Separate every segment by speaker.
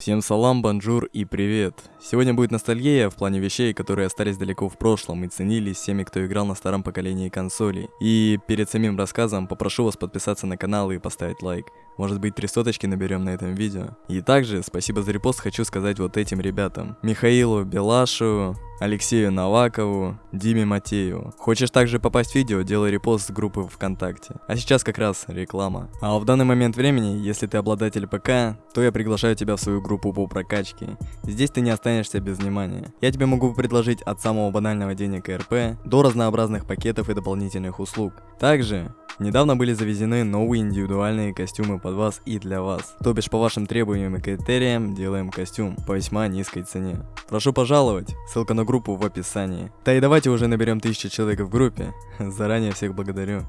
Speaker 1: Всем салам, bonjour и привет! Сегодня будет ностальгия в плане вещей, которые остались далеко в прошлом и ценились всеми, кто играл на старом поколении консолей. И перед самим рассказом попрошу вас подписаться на канал и поставить лайк. Может быть, три соточки наберем на этом видео. И также спасибо за репост хочу сказать вот этим ребятам. Михаилу Белашу, Алексею Навакову, Диме Матееву. Хочешь также попасть в видео, делай репост с группы ВКонтакте. А сейчас как раз реклама. А в данный момент времени, если ты обладатель ПК, то я приглашаю тебя в свою группу по прокачке. Здесь ты не останешься без внимания. Я тебе могу предложить от самого банального денег РП до разнообразных пакетов и дополнительных услуг. Также Недавно были завезены новые индивидуальные костюмы под вас и для вас. То бишь по вашим требованиям и критериям делаем костюм по весьма низкой цене. Прошу пожаловать, ссылка на группу в описании. Да и давайте уже наберем тысячу человек в группе. Заранее всех благодарю.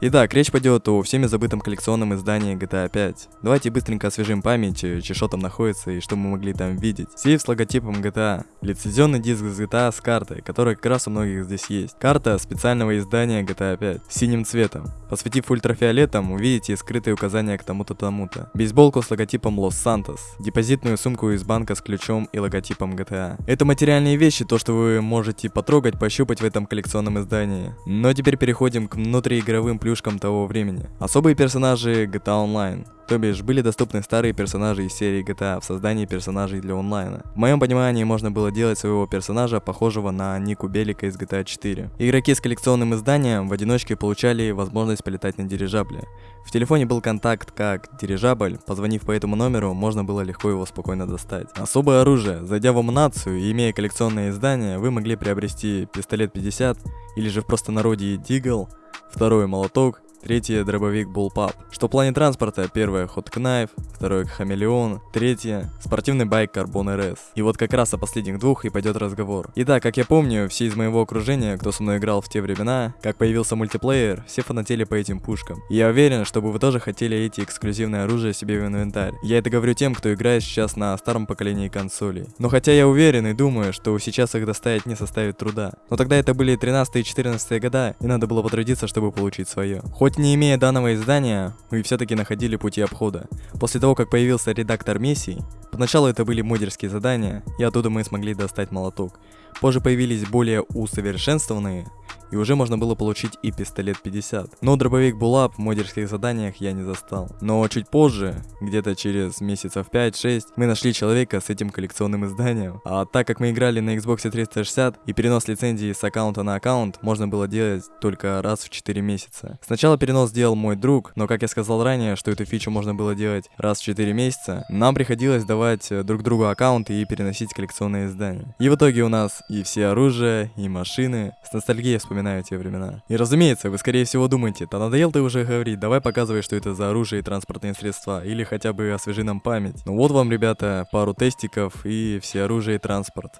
Speaker 1: Итак, речь пойдет о всеми забытом коллекционном издании GTA 5. Давайте быстренько освежим память, э, что там находится и что мы могли там видеть. Сейф с логотипом GTA. Лицензионный диск с GTA с картой, которая как раз у многих здесь есть. Карта специального издания GTA 5 синим цветом. Посветив ультрафиолетом, увидите скрытые указания к тому-то тому-то. Бейсболку с логотипом Santos. Депозитную сумку из банка с ключом и логотипом GTA. Это материальные вещи, то что вы можете потрогать, пощупать в этом коллекционном издании. Но теперь переходим к внутриигровым плюшкам того времени. Особые персонажи GTA Online. То бишь, были доступны старые персонажи из серии GTA в создании персонажей для онлайна. В моем понимании можно было делать своего персонажа, похожего на Нику Белика из GTA 4. Игроки с коллекционным изданием в одиночке получали возможность полетать на дирижабле. В телефоне был контакт как дирижабль, позвонив по этому номеру, можно было легко его спокойно достать. Особое оружие. Зайдя в амунацию и имея коллекционное издание, вы могли приобрести пистолет 50 или же в простонародье Дигл, второй молоток Третье – дробовик Bullpup. Что в плане транспорта, первое – Hot Knife, второе – Хамелеон, третье – спортивный байк Carbon RS. И вот как раз о последних двух и пойдет разговор. Итак, как я помню, все из моего окружения, кто со мной играл в те времена, как появился мультиплеер, все фанатели по этим пушкам. И я уверен, чтобы вы тоже хотели эти эксклюзивные оружия себе в инвентарь. Я это говорю тем, кто играет сейчас на старом поколении консолей. Но хотя я уверен и думаю, что сейчас их доставить не составит труда. Но тогда это были 13 и 14 года, и надо было потрудиться, чтобы получить свое. Не имея данного издания, мы все-таки находили пути обхода. После того, как появился редактор миссий, поначалу это были модерские задания, и оттуда мы смогли достать молоток. Позже появились более усовершенствованные, и уже можно было получить и пистолет 50. Но дробовик Булап в модерских заданиях я не застал. Но чуть позже, где-то через месяцев 5-6, мы нашли человека с этим коллекционным изданием. А так как мы играли на Xbox 360 и перенос лицензии с аккаунта на аккаунт можно было делать только раз в 4 месяца. Сначала перенос сделал мой друг, но как я сказал ранее, что эту фичу можно было делать раз в 4 месяца, нам приходилось давать э, друг другу аккаунты и переносить коллекционные издания. И в итоге у нас и все оружие, и машины. С ностальгией вспоминаю вспоминаю те времена. И разумеется, вы скорее всего думаете, да надоел ты уже говорить, давай показывай, что это за оружие и транспортные средства, или хотя бы освежи нам память. Ну вот вам, ребята, пару тестиков и все оружие и транспорт.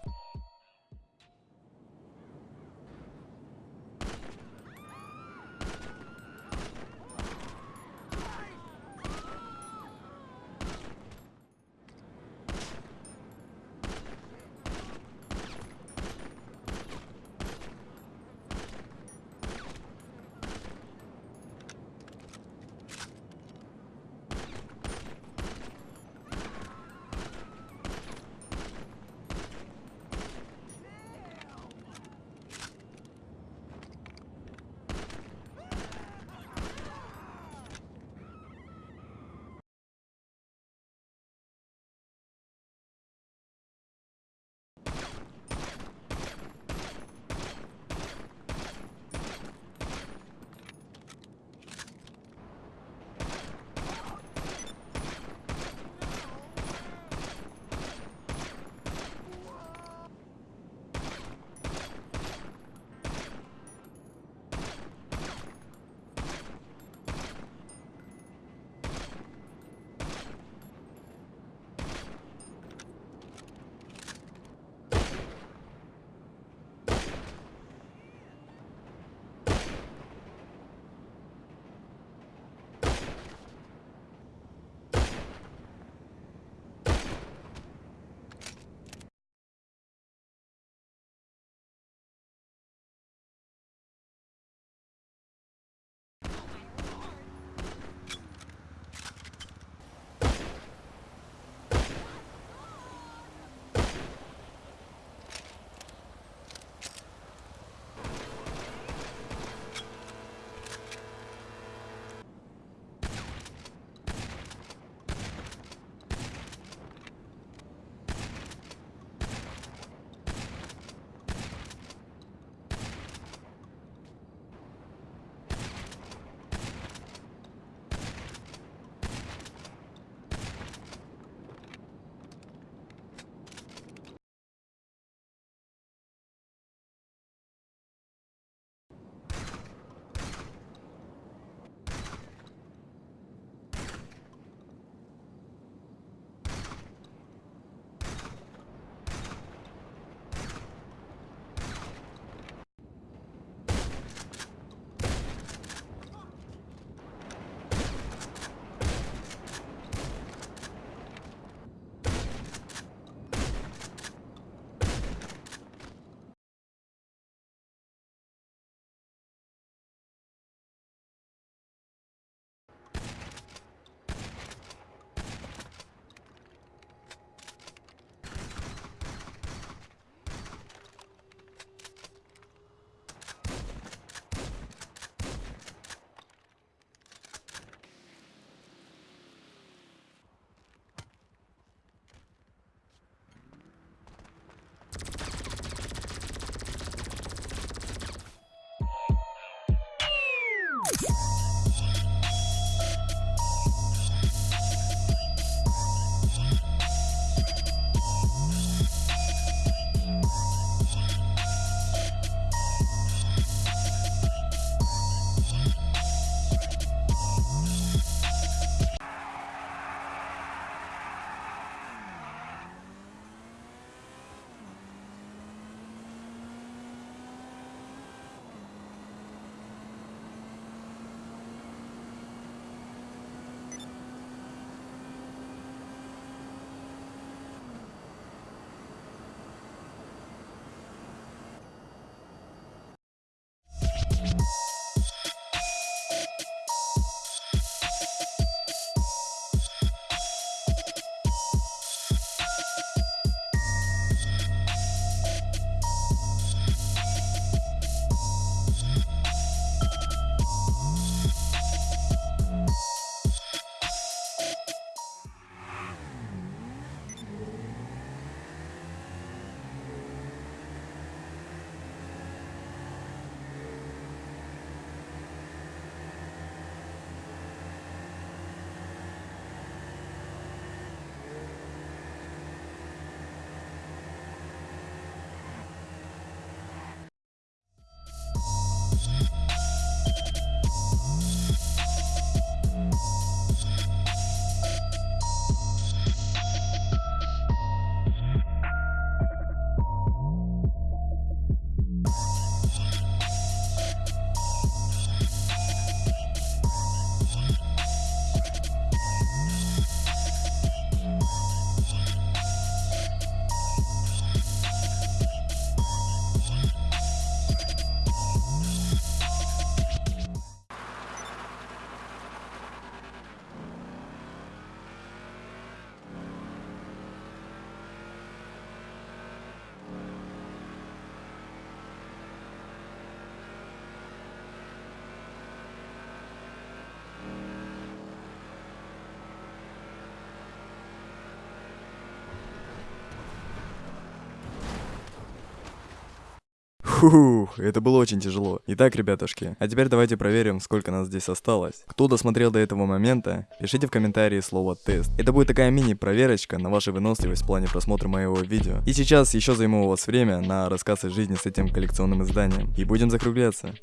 Speaker 1: Фух, это было очень тяжело. Итак, ребятушки, а теперь давайте проверим, сколько нас здесь осталось. Кто досмотрел до этого момента, пишите в комментарии слово тест. Это будет такая мини-проверочка на вашу выносливость в плане просмотра моего видео. И сейчас еще займу у вас время на рассказ о жизни с этим коллекционным изданием. И будем закругляться.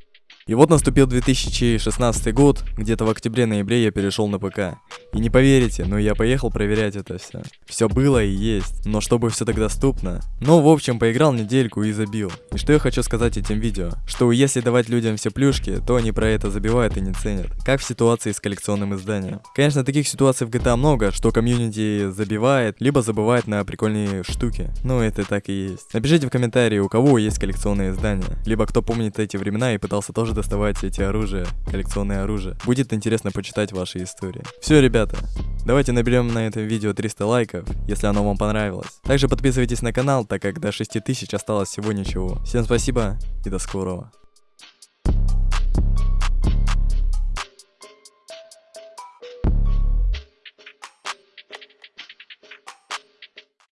Speaker 1: И вот наступил 2016 год, где-то в октябре-ноябре я перешел на ПК. И не поверите, но я поехал проверять это все. Все было и есть, но чтобы все так доступно. Ну, в общем, поиграл недельку и забил. И что я хочу сказать этим видео? Что если давать людям все плюшки, то они про это забивают и не ценят. Как в ситуации с коллекционным изданием. Конечно, таких ситуаций в GTA много, что комьюнити забивает, либо забывает на прикольные штуки. Ну, это так и есть. Напишите в комментарии, у кого есть коллекционные издания. Либо кто помнит эти времена и пытался тоже доставать эти оружия, коллекционные оружия. Будет интересно почитать ваши истории. Все, ребята, давайте наберем на этом видео 300 лайков, если оно вам понравилось. Также подписывайтесь на канал, так как до 6000 осталось всего ничего. Всем спасибо и до скорого.